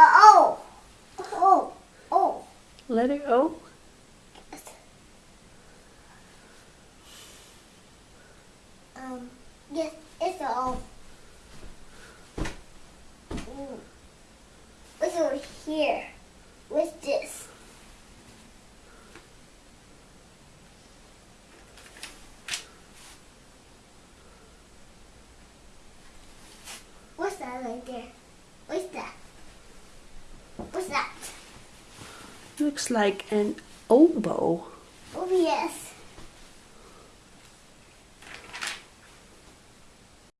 Oh, oh, oh, let it go. Um, yes, it's all. Mm. What's over here? What's this? What's that right there? What's that? Looks like an oboe.